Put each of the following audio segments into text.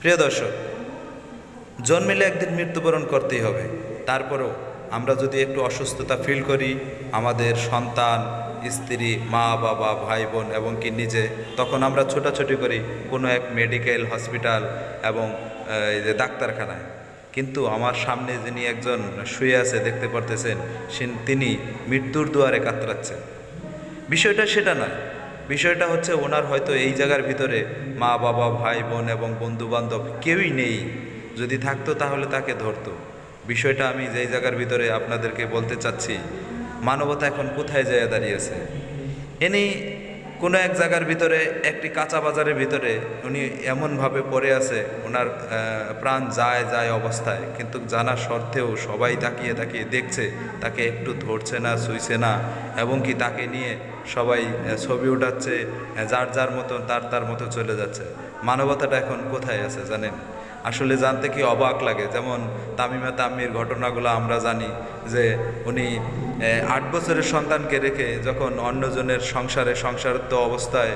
প্রিয় দর্শক, জন্মিলে একদিন মৃত্যুবরণ করতেই হবে। তারপরেও আমরা যদি একটু অসুস্থতা ফিল করি, আমাদের সন্তান, স্ত্রী, মা, বাবা, ভাই, বোন এবং কি নিজে, তখন আমরা ছোটাছুটি করি কোনো এক মেডিকেল হসপিটাল এবং এই যে ডাক্তারখানায়। কিন্তু আমার সামনে যিনি একজন শুয়ে আছে, দেখতে পারতেছেন তিনি মৃত্যুর দুয়ারে কাতরাচ্ছেন। বিষয়টা সেটা নয়। বিষয়টা হচ্ছে ওনার হয়তো এই জায়গার ভিতরে মা, বাবা, ভাই, বোন এবং বন্ধুবান্ধব কেউই নেই। যদি থাকতো তাহলে তাকে ধরতো। বিষয়টা আমি যেই জায়গার ভিতরে আপনাদেরকে বলতে চাচ্ছি, মানবতা এখন কোথায় যায় দাঁড়িয়েছে ইনি কোনো এক জায়গার ভিতরে, একটি কাঁচা বাজারের ভিতরে উনি এমনভাবে পড়ে আছে, ওনার প্রাণ যায় যায় অবস্থায়। কিন্তু জানা সত্ত্বেও সবাই তাকিয়ে তাকিয়ে দেখছে, তাকে একটু ধরছে না, ছুঁইছে না, এবং কি তাকে নিয়ে সবাই ছবি উঠাচ্ছে যার যার মতো তার তার মতো চলে যাচ্ছে। মানবতাটা এখন কোথায় আছে জানেন? আসলে জানতে কি অবাক লাগে? যেমন তামিমা তাম্মির ঘটনাগুলো আমরা জানি যে উনি আট বছরের সন্তানকে রেখে যখন অন্যজনের সংসারে সংসারত্ব অবস্থায়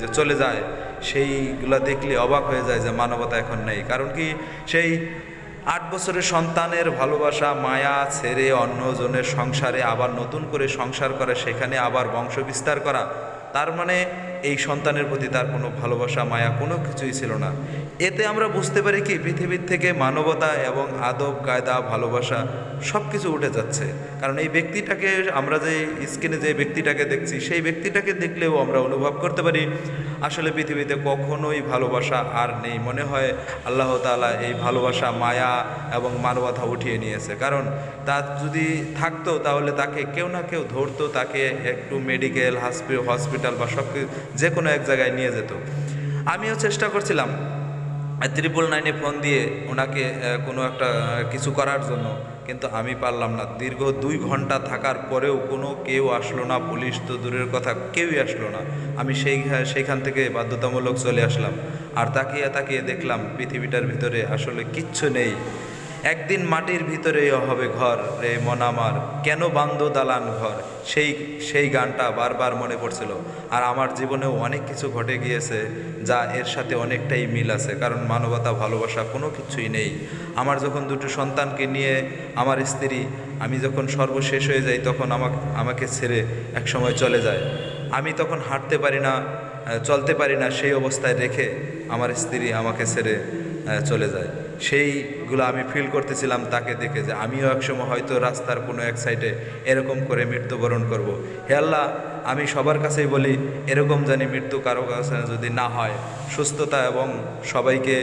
যে চলে যায়, সেইগুলো দেখলে অবাক হয়ে যায় যে মানবতা এখন নেই। কারণ কি সেই আট বছরের সন্তানের ভালোবাসা, মায়া ছেড়ে অন্যজনের সংসারে আবার নতুন করে সংসার করে, সেখানে আবার বংশ বিস্তার করা, তার মানে এই সন্তানের প্রতি তার কোনো ভালোবাসা, মায়া কোনো কিছুই ছিল না। এতে আমরা বুঝতে পারি কি পৃথিবীর থেকে মানবতা এবং আদব, কায়দা, ভালোবাসা সব কিছু উঠে যাচ্ছে। কারণ এই ব্যক্তিটাকে আমরা যে স্ক্রিনে যে ব্যক্তিটাকে দেখছি, সেই ব্যক্তিটাকে দেখলেও আমরা অনুভব করতে পারি, আসলে পৃথিবীতে কখনোই ভালোবাসা আর নেই। মনে হয় আল্লাহ তাআলা এই ভালোবাসা, মায়া এবং মানবতা উঠিয়ে নিয়েছে। কারণ তার যদি থাকতো তাহলে তাকে কেউ না কেউ ধরতো, তাকে একটু মেডিকেল হসপিটাল বা সব যে কোনো এক জায়গায় নিয়ে যেত। আমিও চেষ্টা করছিলাম ত্রিপল নাইনে ফোন দিয়ে ওনাকে কোনো একটা কিছু করার জন্য। কিন্তু আমি পারলাম না। দীর্ঘ দুই ঘণ্টা থাকার পরেও কোনো কেউ আসলো না, পুলিশ তো দূরের কথা, কেউই আসলো না। আমি সেই সেইখান থেকে বাধ্যতামূলক চলে আসলাম। আর তাকিয়ে তাকিয়ে দেখলাম পৃথিবীটার ভিতরে আসলে কিচ্ছু নেই। একদিন মাটির ভিতরেই হবে ঘর রে মন আমার। কেন বান্ধ দালান ঘর? সেই সেই গানটা বারবার মনে পড়ছিল। আর আমার জীবনেও অনেক কিছু ঘটে গিয়েছে যা এর সাথে অনেকটাই মিল আছে, কারণ মানবতা, ভালোবাসা কোনো কিছুই নেই। আমার যখন দুটো সন্তানকে নিয়ে আমার স্ত্রী, আমি যখন সর্বশেষ হয়ে যাই, তখন আমাকে আমাকে ছেড়ে একসময় চলে যায়। আমি তখন হাঁটতে পারি না চলতে পারি না, সেই অবস্থায় রেখে আমার স্ত্রী আমাকে ছেড়ে চলে যায়। সেইগুলো আমি ফিল করতেছিলাম তাকে দেখে যে আমিও একসময় হয়তো রাস্তার কোনো এক সাইডে এরকম করে মৃত্যুবরণ করব। হে আল্লাহ, আমি সবার কাছেই বলি, এরকম জানি মৃত্যু কারও কাছে যদি না হয়, সুস্থতা এবং সবাইকে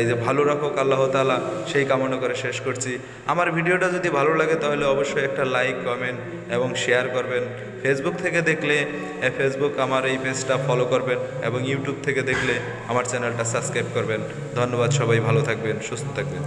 এই যে ভালো রাখুক আল্লাহ তাআলা, সেই কামনা করে শেষ করছি। আমার ভিডিওটা যদি ভালো লাগে তাহলে অবশ্যই একটা লাইক কমেন্ট এবং শেয়ার করবেন। ফেসবুক থেকে দেখলে ফেসবুক আমার এই পেজটা ফলো করবেন এবং ইউটিউব থেকে দেখলে আমার চ্যানেলটা সাবস্ক্রাইব করবেন। ধন্যবাদ সবাই, ভালো থাকবেন। সুস্থ থাকবেন